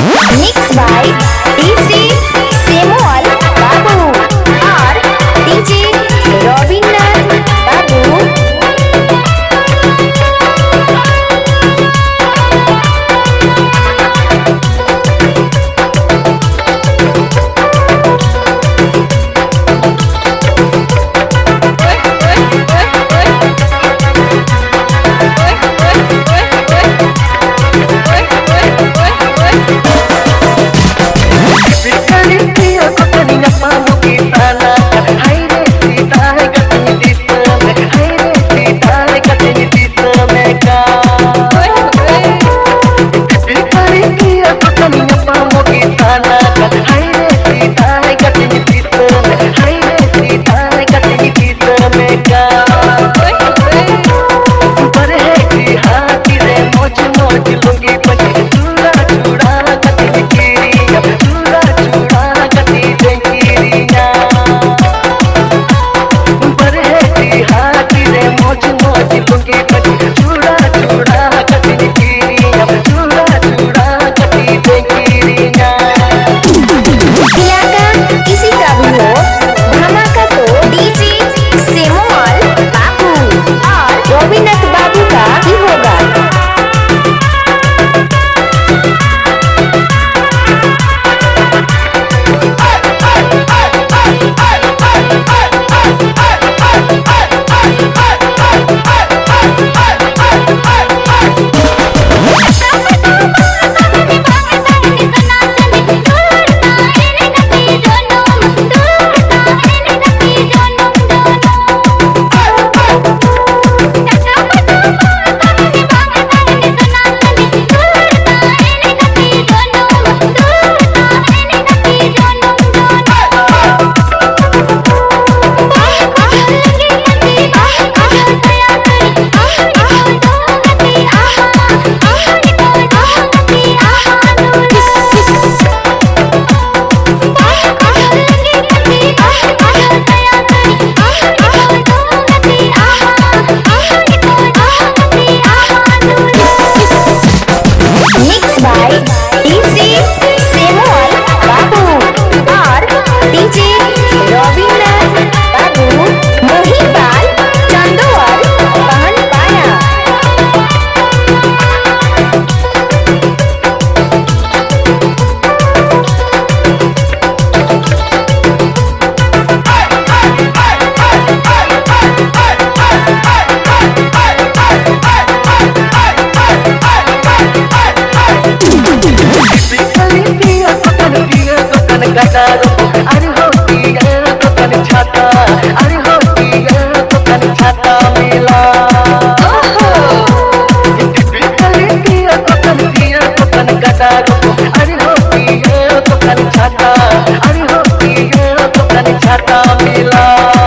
Mixed by DJ lungi बुझता मिला।